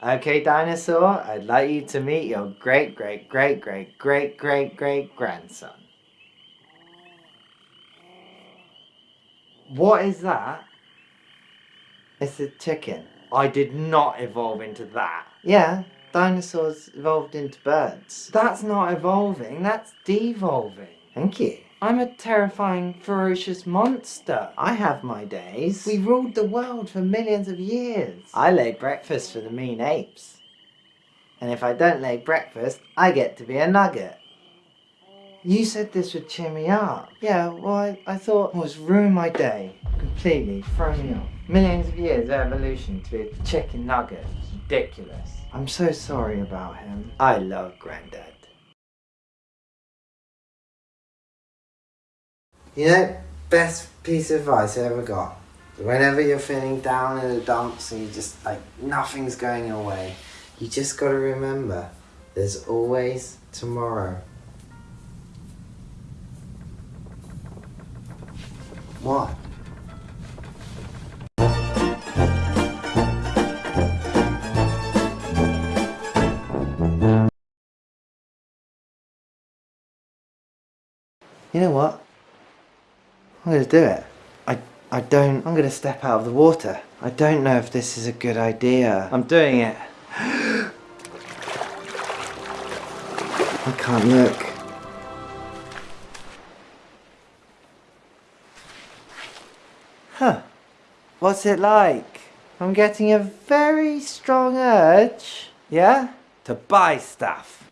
Okay, dinosaur, I'd like you to meet your great great great great great great great grandson. What is that? It's a chicken. I did not evolve into that. Yeah, dinosaurs evolved into birds. That's not evolving, that's devolving. Thank you. I'm a terrifying, ferocious monster. I have my days. We ruled the world for millions of years. I lay breakfast for the mean apes. And if I don't lay breakfast, I get to be a nugget. You said this would cheer me up. Yeah, well, I, I thought it was ruin my day. Completely, throw me off. Millions of years of evolution to be a chicken nugget. Ridiculous. I'm so sorry about him. I love Grandad. You know, best piece of advice I ever got. Whenever you're feeling down in the dumps and you just like nothing's going your way, you just gotta remember there's always tomorrow. What? You know what? I'm going to do it. I, I don't... I'm going to step out of the water. I don't know if this is a good idea. I'm doing it. I can't look. Huh. What's it like? I'm getting a very strong urge, yeah, to buy stuff.